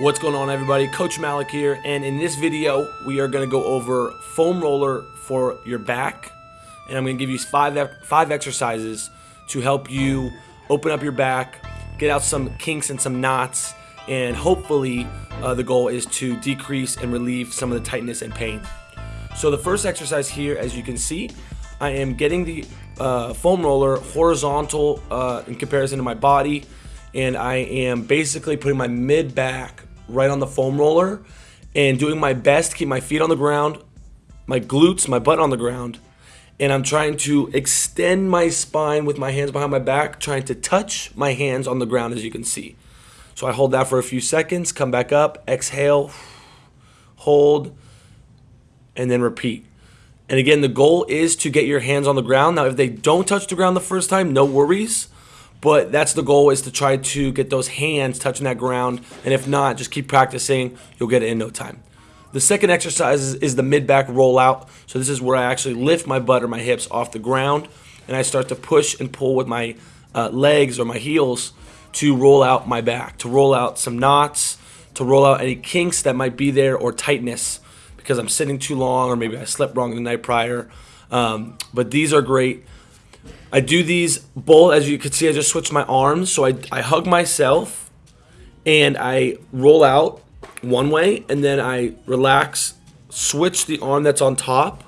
What's going on everybody? Coach Malik here and in this video we are going to go over foam roller for your back and I'm going to give you five, five exercises to help you open up your back, get out some kinks and some knots and hopefully uh, the goal is to decrease and relieve some of the tightness and pain. So the first exercise here as you can see I am getting the uh, foam roller horizontal uh, in comparison to my body and I am basically putting my mid back right on the foam roller and doing my best to keep my feet on the ground, my glutes, my butt on the ground, and I'm trying to extend my spine with my hands behind my back, trying to touch my hands on the ground as you can see. So I hold that for a few seconds, come back up, exhale, hold, and then repeat. And again, the goal is to get your hands on the ground. Now, if they don't touch the ground the first time, no worries. But that's the goal is to try to get those hands touching that ground. And if not, just keep practicing. You'll get it in no time. The second exercise is, the mid-back rollout. So this is where I actually lift my butt or my hips off the ground. And I start to push and pull with my uh, legs or my heels to roll out my back, to roll out some knots, to roll out any kinks that might be there or tightness because I'm sitting too long or maybe I slept wrong the night prior. Um, but these are great. I do these both, as you can see, I just switch my arms. So I, I hug myself and I roll out one way and then I relax, switch the arm that's on top,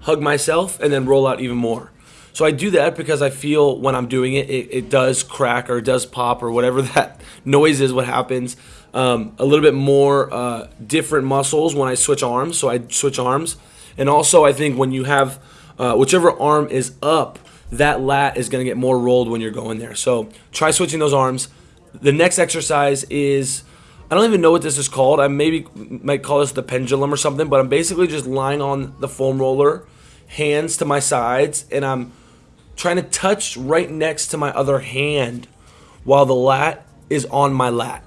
hug myself, and then roll out even more. So I do that because I feel when I'm doing it, it, it does crack or it does pop or whatever that noise is, what happens. Um, a little bit more uh, different muscles when I switch arms. So I switch arms. And also I think when you have uh, whichever arm is up, that lat is going to get more rolled when you're going there. So try switching those arms. The next exercise is, I don't even know what this is called. I maybe might call this the pendulum or something, but I'm basically just lying on the foam roller, hands to my sides, and I'm trying to touch right next to my other hand while the lat is on my lat.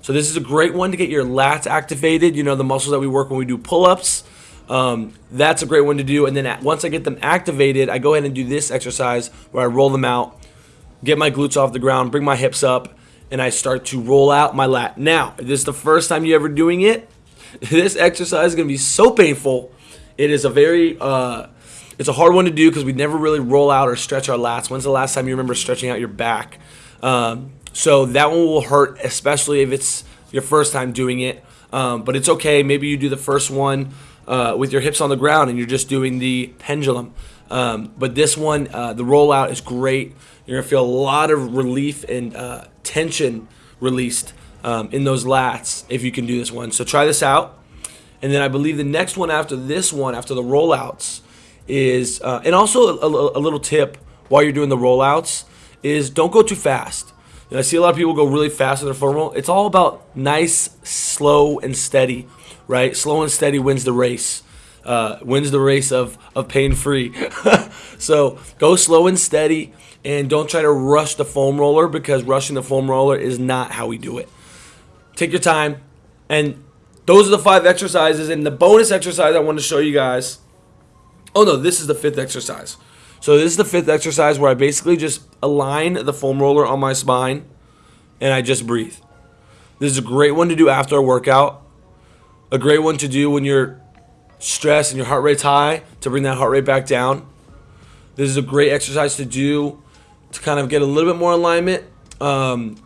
So this is a great one to get your lats activated, you know, the muscles that we work when we do pull-ups. Um, that's a great one to do. And then once I get them activated, I go ahead and do this exercise where I roll them out, get my glutes off the ground, bring my hips up, and I start to roll out my lat. Now, if this is the first time you ever doing it, this exercise is going to be so painful. It is a very, uh, it's a hard one to do because we never really roll out or stretch our lats. When's the last time you remember stretching out your back? Um, so that one will hurt, especially if it's your first time doing it. Um, but it's okay. Maybe you do the first one uh, with your hips on the ground and you're just doing the pendulum. Um, but this one, uh, the rollout is great. You're gonna feel a lot of relief and uh, tension released um, in those lats if you can do this one. So try this out. And then I believe the next one after this one, after the rollouts, is uh, and also a, a, a, little tip while you're doing the rollouts is don't go too fast. I see a lot of people go really fast with their foam roll. It's all about nice, slow, and steady right? Slow and steady wins the race. Uh, wins the race of, of pain free. so go slow and steady and don't try to rush the foam roller because rushing the foam roller is not how we do it. Take your time. And those are the five exercises. And the bonus exercise I want to show you guys. Oh no, this is the fifth exercise. So this is the fifth exercise where I basically just align the foam roller on my spine and I just breathe. This is a great one to do after a workout a great one to do when you're stressed and your heart rate's high to bring that heart rate back down. This is a great exercise to do to kind of get a little bit more alignment um,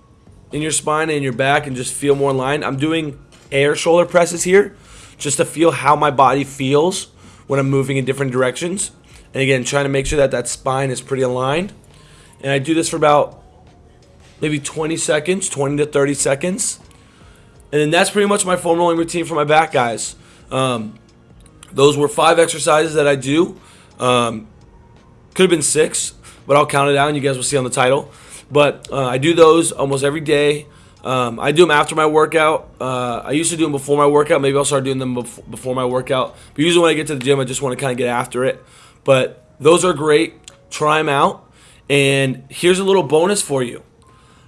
in your spine and your back and just feel more aligned. I'm doing air shoulder presses here just to feel how my body feels when I'm moving in different directions. And again, trying to make sure that that spine is pretty aligned. And I do this for about maybe 20 seconds, 20 to 30 seconds. And then that's pretty much my foam rolling routine for my back, guys. Um, those were five exercises that I do. Um, could have been six, but I'll count it and you guys will see on the title. But uh, I do those almost every day. Um, I do them after my workout. Uh, I used to do them before my workout. Maybe I'll start doing them before my workout. But usually when I get to the gym, I just want to kind of get after it. But those are great. Try them out. And here's a little bonus for you.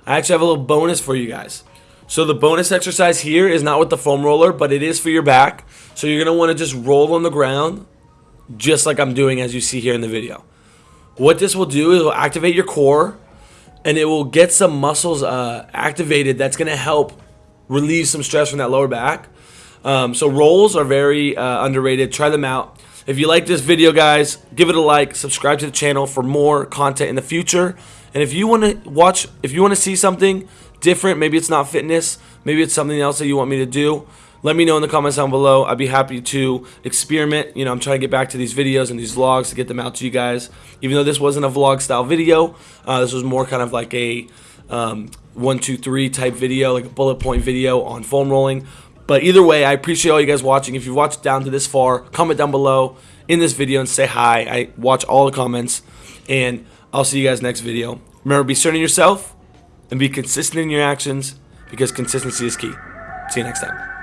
I actually have a little bonus for you guys. So the bonus exercise here is not with the foam roller, but it is for your back. So you're going to want to just roll on the ground just like I'm doing as you see here in the video. What this will do is it will activate your core and it will get some muscles uh, activated that's going to help relieve some stress from that lower back. Um, so rolls are very uh, underrated. Try them out. If you like this video, guys, give it a like. Subscribe to the channel for more content in the future. And if you want to watch, if you want to see something different, maybe it's not fitness, maybe it's something else that you want me to do, let me know in the comments down below. I'd be happy to experiment. You know, I'm trying to get back to these videos and these vlogs to get them out to you guys. Even though this wasn't a vlog style video, uh, this was more kind of like a um, one, two, three type video, like a bullet point video on foam rolling. But either way, I appreciate all you guys watching. If you've watched down to this far, comment down below in this video and say hi. I watch all the comments, and I'll see you guys next video. Remember, be certain of yourself and be consistent in your actions because consistency is key. See you next time.